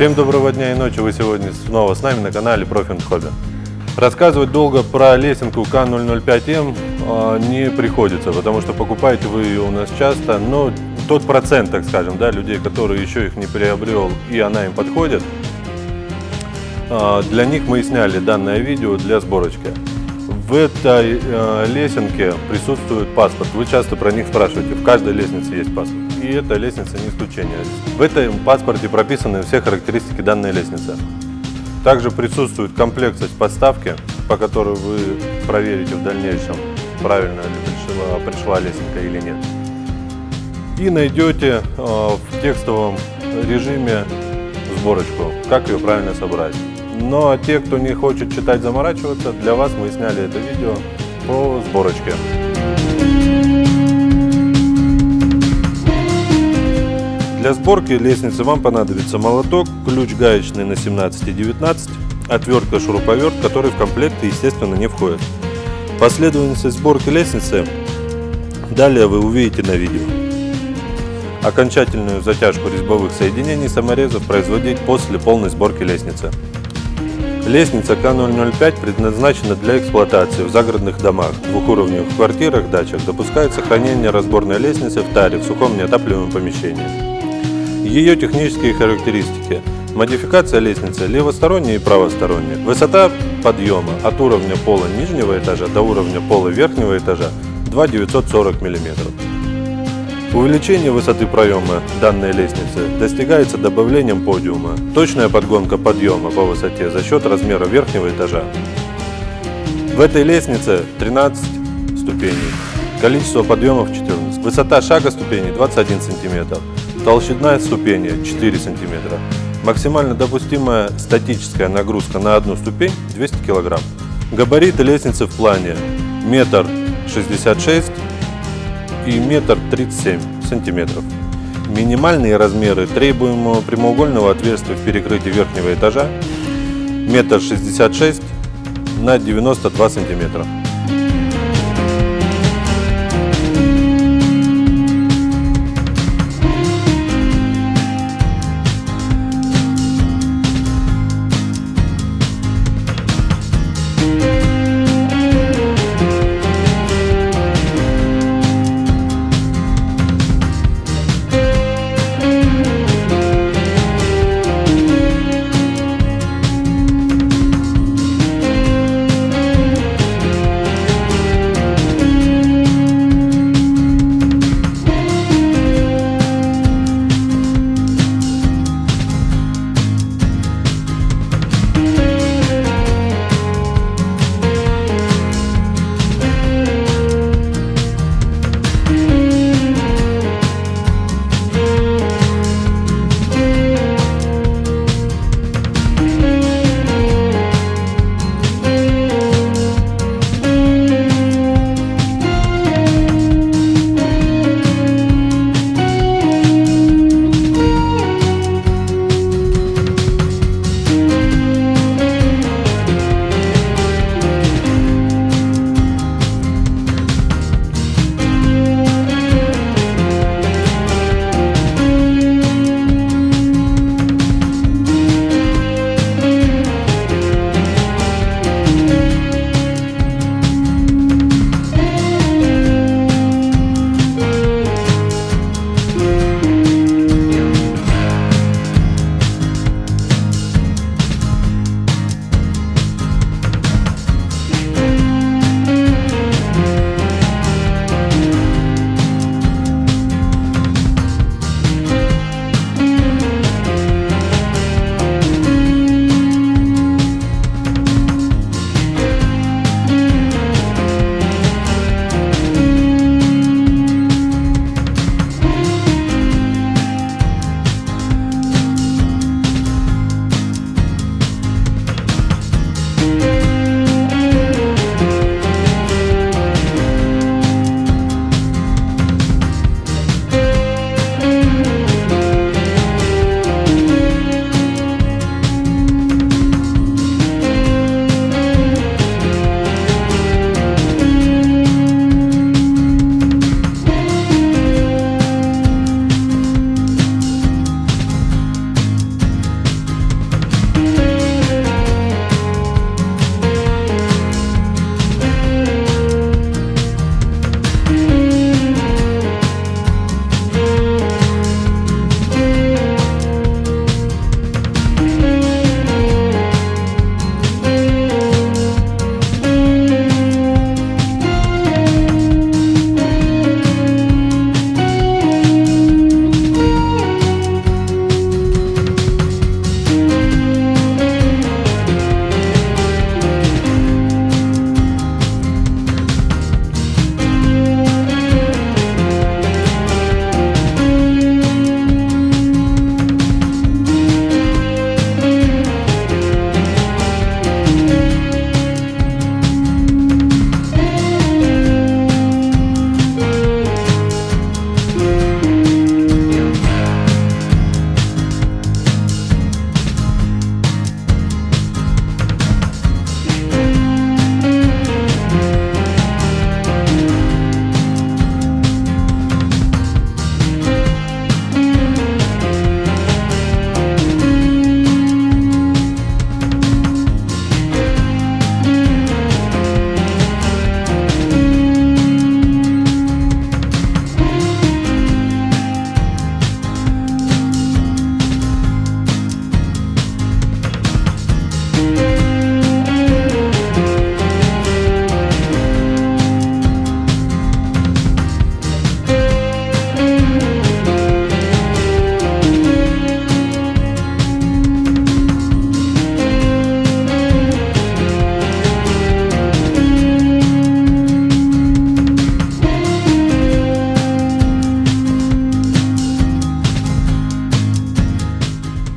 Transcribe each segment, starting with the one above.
Всем доброго дня и ночи, вы сегодня снова с нами на канале Profit Hobby. Рассказывать долго про лесенку К005М э, не приходится, потому что покупаете вы ее у нас часто, но тот процент, так скажем, да, людей, которые еще их не приобрел и она им подходит, э, для них мы и сняли данное видео для сборочки. В этой э, лесенке присутствует паспорт. Вы часто про них спрашиваете. В каждой лестнице есть паспорт. И эта лестница не исключение. В этом паспорте прописаны все характеристики данной лестницы. Также присутствует комплектность подставки, по которой вы проверите в дальнейшем, правильно ли пришла, пришла лесенка или нет. И найдете э, в текстовом режиме сборочку, как ее правильно собрать. Но те, кто не хочет читать, заморачиваться, для вас мы сняли это видео по сборочке. Для сборки лестницы вам понадобится молоток, ключ гаечный на 17 и 19, отвертка, шуруповерт, который в комплекте, естественно, не входит. Последовательность сборки лестницы далее вы увидите на видео. Окончательную затяжку резьбовых соединений саморезов производить после полной сборки лестницы. Лестница К005 предназначена для эксплуатации в загородных домах, двухуровневых квартирах, дачах. Допускается хранение разборной лестницы в таре в сухом неотапливаемом помещении. Ее технические характеристики. Модификация лестницы левосторонняя и правосторонняя. Высота подъема от уровня пола нижнего этажа до уровня пола верхнего этажа 2,940 мм. Увеличение высоты проема данной лестницы достигается добавлением подиума. Точная подгонка подъема по высоте за счет размера верхнего этажа. В этой лестнице 13 ступеней. Количество подъемов 14. Высота шага ступеней 21 см. Толщина ступени 4 см. Максимально допустимая статическая нагрузка на одну ступень 200 кг. Габариты лестницы в плане метр шестьдесят шесть и метр тридцать семь сантиметров. Минимальные размеры требуемого прямоугольного отверстия в перекрытии верхнего этажа метр шестьдесят шесть на 92 сантиметра.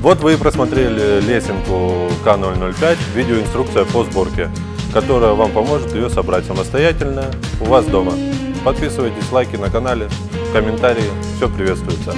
Вот вы и просмотрели лесенку К005, видеоинструкция по сборке, которая вам поможет ее собрать самостоятельно у вас дома. Подписывайтесь, лайки на канале, комментарии, все приветствуется.